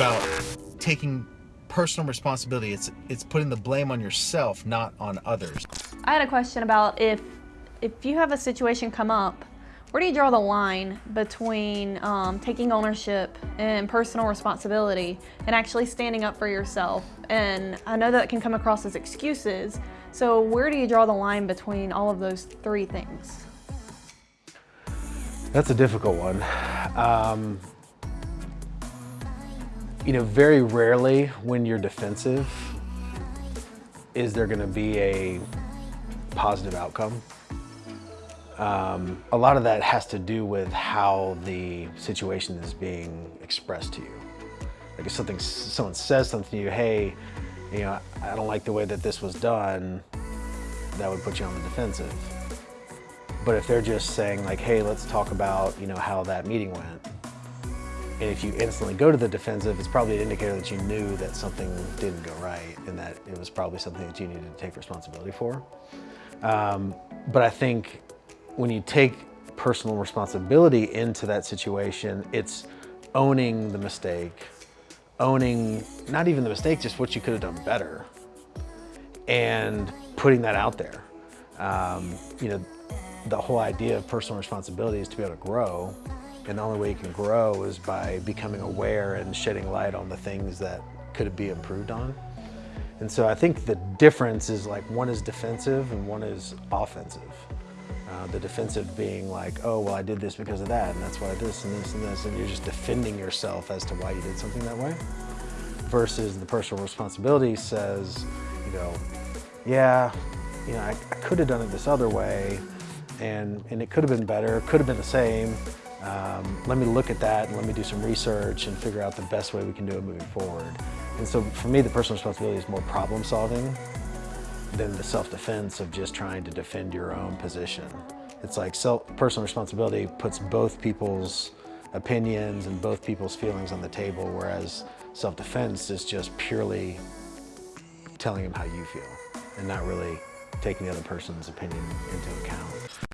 about taking personal responsibility. It's it's putting the blame on yourself, not on others. I had a question about if if you have a situation come up, where do you draw the line between um, taking ownership and personal responsibility and actually standing up for yourself? And I know that can come across as excuses. So where do you draw the line between all of those three things? That's a difficult one. Um, you know, very rarely when you're defensive is there going to be a positive outcome. Um, a lot of that has to do with how the situation is being expressed to you. Like if something, someone says something to you, hey, you know, I don't like the way that this was done, that would put you on the defensive. But if they're just saying like, hey, let's talk about, you know, how that meeting went, and if you instantly go to the defensive, it's probably an indicator that you knew that something didn't go right and that it was probably something that you needed to take responsibility for. Um, but I think when you take personal responsibility into that situation, it's owning the mistake, owning not even the mistake, just what you could have done better, and putting that out there. Um, you know, the whole idea of personal responsibility is to be able to grow and the only way you can grow is by becoming aware and shedding light on the things that could be improved on. And so I think the difference is like one is defensive and one is offensive. Uh, the defensive being like, oh, well, I did this because of that, and that's why this and this and this, and you're just defending yourself as to why you did something that way. Versus the personal responsibility says, you know, yeah, you know, I, I could have done it this other way, and, and it could have been better, could have been the same, um, let me look at that and let me do some research and figure out the best way we can do it moving forward. And so for me, the personal responsibility is more problem solving than the self-defense of just trying to defend your own position. It's like self, personal responsibility puts both people's opinions and both people's feelings on the table, whereas self-defense is just purely telling them how you feel and not really taking the other person's opinion into account.